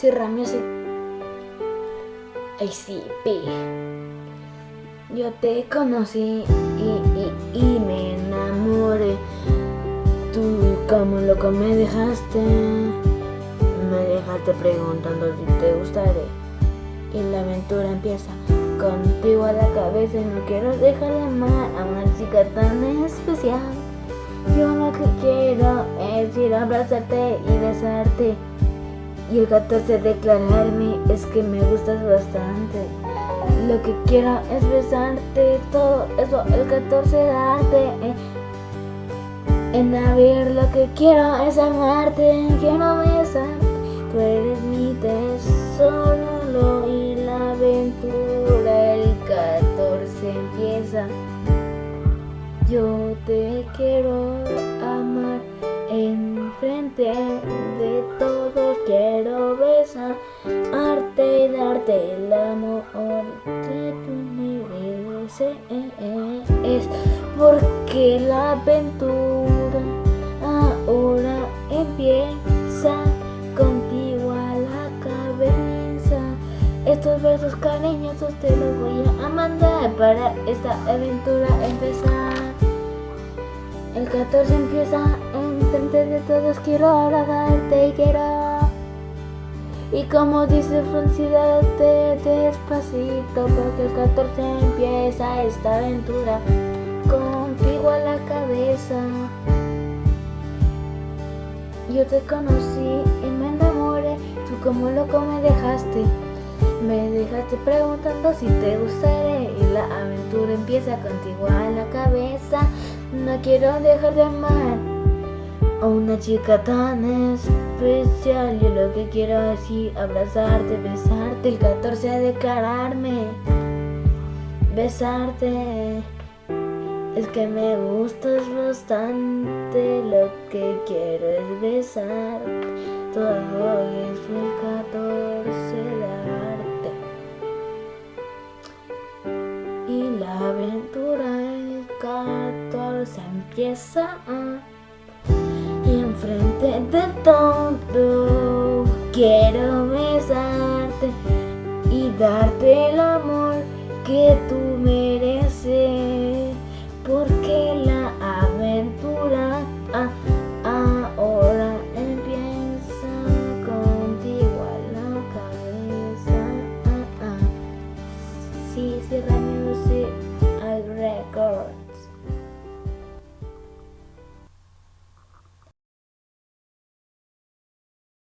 Sierra Music ACP Yo te conocí y, y, y me enamoré. Tú como loco me dejaste. Me dejaste preguntando si te gustaré. Y la aventura empieza contigo a la cabeza Y no quiero dejar de amar a una chica tan especial Yo lo que quiero es ir a abrazarte y besarte. Y el 14 declararme es que me gustas bastante Lo que quiero es besarte, todo eso el 14 darte eh. En ver lo que quiero es amarte, quiero besarte. Tú eres mi tesoro Yo te quiero amar enfrente de todos quiero besar, y darte el amor que tú mereces. Es porque la aventura ahora empieza contigo a la cabeza. Estos versos cariñosos te los voy a mandar para esta aventura empezar. El 14 empieza frente de todos quiero abrazarte y quiero. Y como dice Francida, despacito porque el 14 empieza esta aventura contigo a la cabeza. Yo te conocí y me enamoré tú como loco me dejaste. Me dejaste preguntando si te gustaré y la aventura empieza contigo a la cabeza no quiero dejar de amar a una chica tan especial. Yo lo que quiero decir abrazarte, besarte El 14 declararme. Besarte. Es que me gustas bastante. Lo que quiero es besar. Todo es el 14 darte Y la aventura el 14 empieza a frente de todo Quiero besarte y darte el amor que